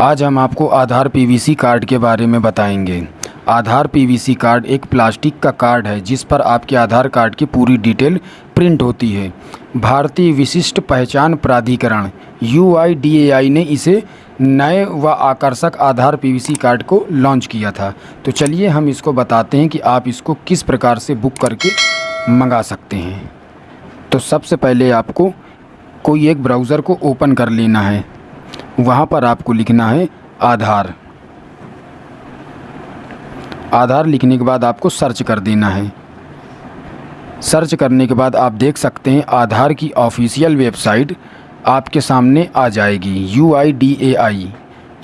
आज हम आपको आधार पीवीसी कार्ड के बारे में बताएँगे। आधार पीवीसी कार्ड एक प्लास्टिक का कार्ड है, जिस पर आपके आधार कार्ड की पूरी डिटेल प्रिंट होती है। भारतीय विशिष्ट पहचान प्राधिकरण यूआईडीएआई ने इसे नए व आकर्षक आधार पीवीसी कार्ड को लॉन्च किया था। तो चलिए हम इसको बताते हैं कि आप इसको किस प्रकार से बुक करके मंगा सकते हैं। तो सबसे पहले आपको कोई एक ब्राउज़र को ओपन कर लेना है। वहाँ पर आपको लिखना है आधार। आधार लिखने के बाद आपको सर्च कर देना है। सर्च करने के बाद आप देख सकते हैं आधार की ऑफिशियल वेबसाइट आपके सामने आ जाएगी यू आई डी ए आई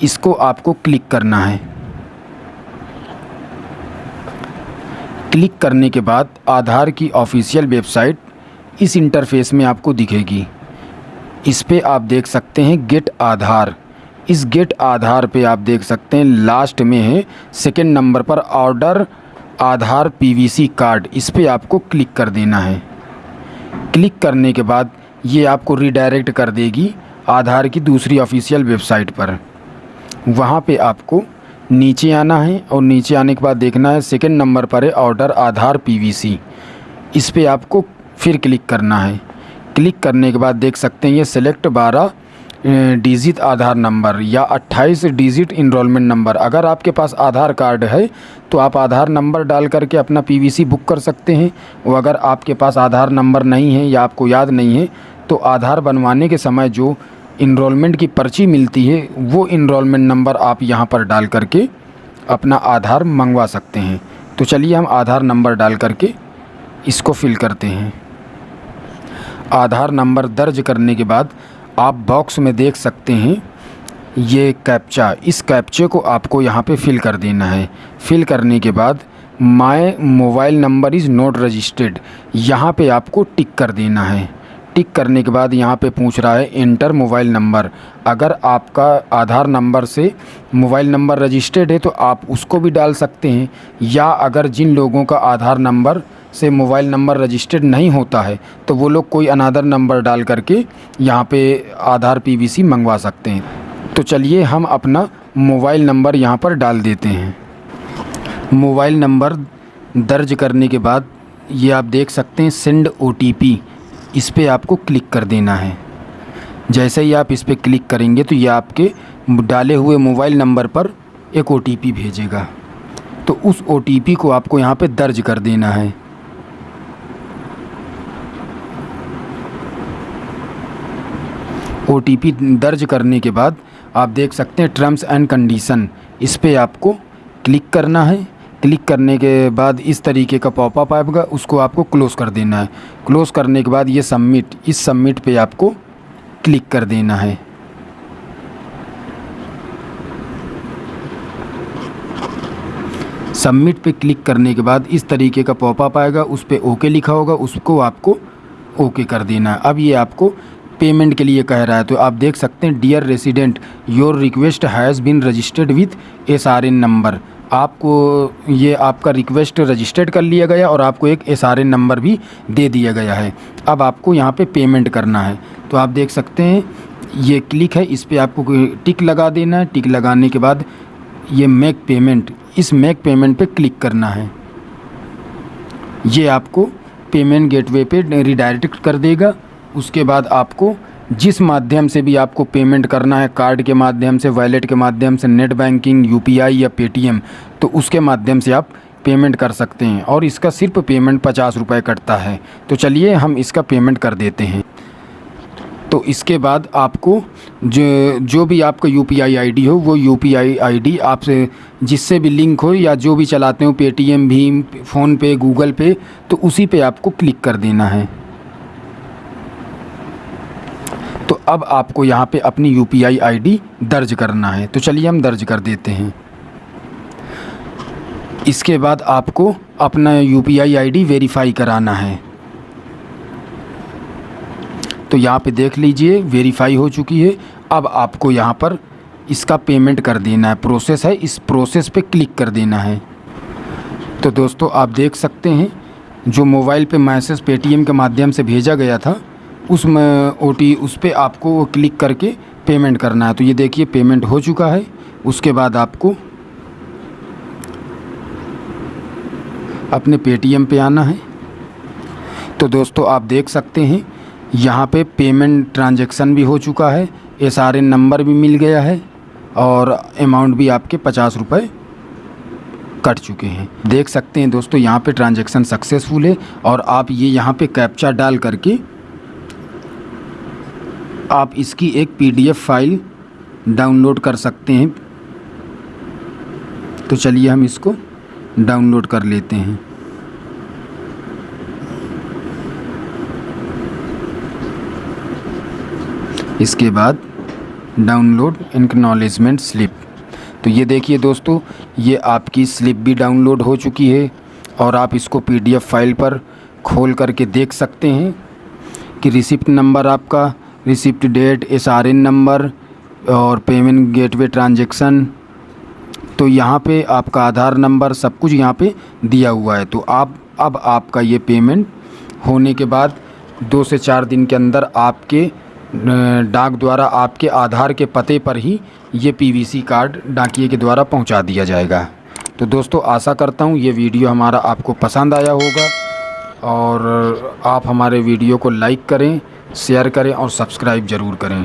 इसको आपको क्लिक करना है। क्लिक करने के बाद आधार की ऑफिशियल वेबसाइट इस इंटरफेस में आपको दिखेगी। इस पे आप देख सकते हैं गेट आधार। इस गेट आधार पे आप देख सकते हैं लास्ट में है सेकेंड नंबर पर ऑर्डर आधार पीवीसी कार्ड इस पे आपको क्लिक कर देना है। क्लिक करने के बाद ये आपको रिडायरेक्ट कर देगी आधार की दूसरी ऑफिशियल वेबसाइट पर। वहाँ पे आपको नीचे आना है और नीचे आने के बाद देखना है सेकेंड नंबर पर है ऑर्डर आधार पीवीसी इस पे आपको फिर क्लिक करना है। क्लिक करने के बाद देख सकते हैं ये सिलेक्ट बारह डिजिट आधार नंबर या 28 डिजिट इनरोलमेंट नंबर अगर आपके पास आधार कार्ड है तो आप आधार नंबर डाल करके अपना पीवीसी बुक कर सकते हैं। और अगर आपके पास आधार नंबर नहीं है या आपको याद नहीं है तो आधार बनवाने के समय जो इनरोलमेंट की पर्ची मिलती है, वो इनरोलमेंट नंबर आप यहाँ पर डाल करके अपना आधार मंगवा सकते हैं। तो चलिए हम आधार नंबर डाल करके इसको फिल करते हैं। आधार नंबर दर्ज करने के बाद आप बॉक्स में देख सकते हैं, ये कैप्चा इस कैप्चे को आपको यहाँ पे फिल कर देना है। फिल करने के बाद my mobile number is not registered यहाँ पे आपको टिक कर देना है। टिक करने के बाद यहाँ पे पूछ रहा है इंटर मोबाइल नंबर अगर आपका आधार नंबर से मोबाइल नंबर रजिस्टर्ड है तो आप उसको भी डाल सकते हैं। या अगर जिन लोगों का आधार नंबर से मोबाइल नंबर रजिस्टर्ड नहीं होता है तो वो लोग कोई अनादर नंबर डाल करके यहाँ पे आधार पीवीसी मंगवा सकते हैं। तो चलिए हम अपना मोबाइल नंबर यहाँ पर डाल देते हैं। मोबाइल नंबर दर्ज करने के बाद ये आप देख सकते हैं सेंड ओ इस पर आपको क्लिक कर देना है। जैसे ही आप इस पर क्लिक करेंगे तो ये आपके डाले हुए मोबाइल नंबर पर एक ओटीपी भेजेगा। तो उस ओटीपी को आपको यहाँ पे दर्ज कर देना है। ओटीपी दर्ज करने के बाद आप देख सकते हैं टर्म्स एंड कंडीशन इस पर आपको क्लिक करना है। क्लिक करने के बाद इस तरीके का पॉपअप आएगा, उसको आपको क्लोज़ कर देना है। क्लोज़ करने के बाद ये सबमिट इस सबमिट पे आपको क्लिक कर देना है। सबमिट पे क्लिक करने के बाद इस तरीके का पॉपअप आएगा, उस पर ओके लिखा होगा, उसको आपको ओके कर देना है। अब ये आपको पेमेंट के लिए कह रहा है। तो आप देख सकते हैं dear resident your request has been registered with S R N number आपको ये आपका रिक्वेस्ट रजिस्टर्ड कर लिया गया और आपको एक एस आर एन नंबर भी दे दिया गया है। अब आपको यहाँ पे पेमेंट करना है। तो आप देख सकते हैं, ये क्लिक है, इस पर आपको टिक लगा देना है। टिक लगाने के बाद ये मेक पेमेंट इस मेक पेमेंट पे क्लिक करना है। ये आपको पेमेंट गेटवे पे रिडायरेक्ट कर देगा। उसके बाद आपको जिस माध्यम से भी आपको पेमेंट करना है कार्ड के माध्यम से वैलेट के माध्यम से नेट बैंकिंग यूपीआई या पेटीएम तो उसके माध्यम से आप पेमेंट कर सकते हैं और इसका सिर्फ़ पेमेंट पचास रुपये कटता है। तो चलिए हम इसका पेमेंट कर देते हैं। तो इसके बाद आपको जो जो भी आपका यू पी आई हो, वो यू पी आई आई आपसे जिससे भी लिंक हो या जो भी चलाते हो पे पेटीएम भीम फ़ोनपे गूगल पे तो उसी पे आपको क्लिक कर देना है। तो अब आपको यहाँ पे अपनी यू पी आई दर्ज करना है। तो चलिए हम दर्ज कर देते हैं। इसके बाद आपको अपना यू पी आई वेरीफाई कराना है। तो यहाँ पे देख लीजिए वेरीफाई हो चुकी है। अब आपको यहाँ पर इसका पेमेंट कर देना है। प्रोसेस है, इस प्रोसेस पे क्लिक कर देना है। तो दोस्तों, आप देख सकते हैं, जो मोबाइल पे मैसेज पेटीएम के माध्यम से भेजा गया था उस ओ टी उस पर आपको क्लिक करके पेमेंट करना है। तो ये देखिए, पेमेंट हो चुका है। उसके बाद आपको अपने पेटीएम पे आना है। तो दोस्तों, आप देख सकते हैं, यहाँ पे पेमेंट ट्रांजैक्शन भी हो चुका है। एस आर एन नंबर भी मिल गया है और अमाउंट भी आपके पचास रुपये कट चुके हैं। देख सकते हैं दोस्तों, यहाँ पे ट्रांजैक्शन सक्सेसफुल है और आप ये यहाँ पे कैप्चा डाल करके आप इसकी एक पीडीएफ फ़ाइल डाउनलोड कर सकते हैं। तो चलिए हम इसको डाउनलोड कर लेते हैं। इसके बाद डाउनलोड इनकनॉलेजमेंट स्लिप। तो ये देखिए दोस्तों, ये आपकी स्लिप भी डाउनलोड हो चुकी है और आप इसको पीडीएफ फ़ाइल पर खोल करके देख सकते हैं कि रिसिप्ट नंबर आपका receipt date S R N number और पेमेंट गेटवे ट्रांजेक्शन। तो यहाँ पे आपका आधार नंबर सब कुछ यहाँ पे दिया हुआ है। तो आप, अब आपका ये पेमेंट होने के बाद दो से चार दिन के अंदर आपके डाक द्वारा आपके आधार के पते पर ही ये पीवीसी कार्ड डाकिए के द्वारा पहुँचा दिया जाएगा। तो दोस्तों, आशा करता हूँ ये वीडियो हमारा आपको पसंद आया होगा और आप हमारे वीडियो को लाइक करें शेयर करें और सब्सक्राइब ज़रूर करें।